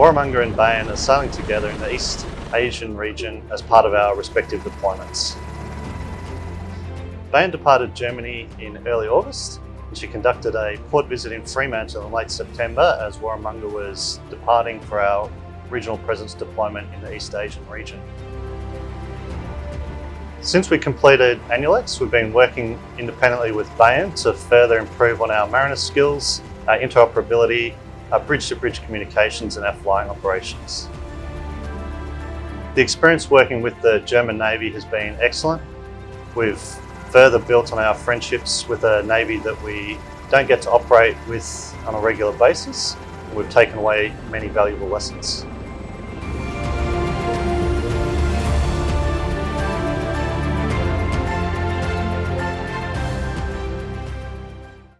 Warramunga and Bayern are sailing together in the East Asian region as part of our respective deployments. Bayern departed Germany in early August and she conducted a port visit in Fremantle in late September as Warramunga was departing for our regional presence deployment in the East Asian region. Since we completed ANULEX, we've been working independently with Bayern to further improve on our mariner skills, our interoperability, our bridge-to-bridge -bridge communications and our flying operations. The experience working with the German Navy has been excellent. We've further built on our friendships with a Navy that we don't get to operate with on a regular basis. We've taken away many valuable lessons.